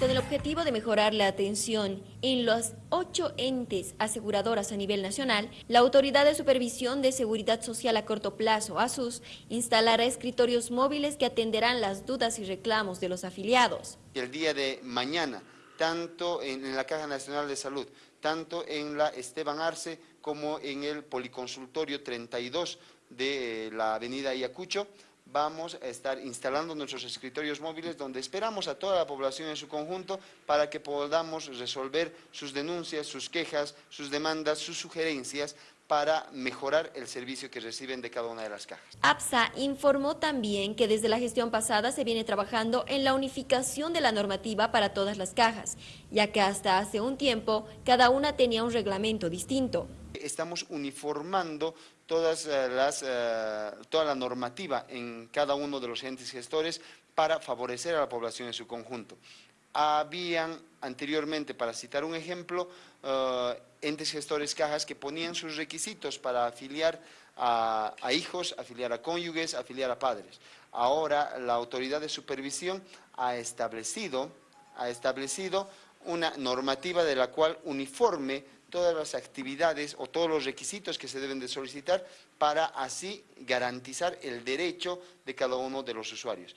Con el objetivo de mejorar la atención en los ocho entes aseguradoras a nivel nacional, la Autoridad de Supervisión de Seguridad Social a Corto Plazo, ASUS, instalará escritorios móviles que atenderán las dudas y reclamos de los afiliados. El día de mañana, tanto en la Caja Nacional de Salud, tanto en la Esteban Arce como en el Policonsultorio 32 de la Avenida Ayacucho, vamos a estar instalando nuestros escritorios móviles donde esperamos a toda la población en su conjunto para que podamos resolver sus denuncias, sus quejas, sus demandas, sus sugerencias para mejorar el servicio que reciben de cada una de las cajas. APSA informó también que desde la gestión pasada se viene trabajando en la unificación de la normativa para todas las cajas, ya que hasta hace un tiempo cada una tenía un reglamento distinto estamos uniformando todas eh, las, eh, toda la normativa en cada uno de los entes gestores para favorecer a la población en su conjunto. Habían anteriormente, para citar un ejemplo, eh, entes gestores cajas que ponían sus requisitos para afiliar a, hijos, afiliar a cónyuges, afiliar a padres. Ahora la autoridad de supervisión ha establecido, ha establecido una normativa de la cual uniforme todas las actividades o todos los requisitos que se deben de solicitar para así garantizar el derecho de cada uno de los usuarios.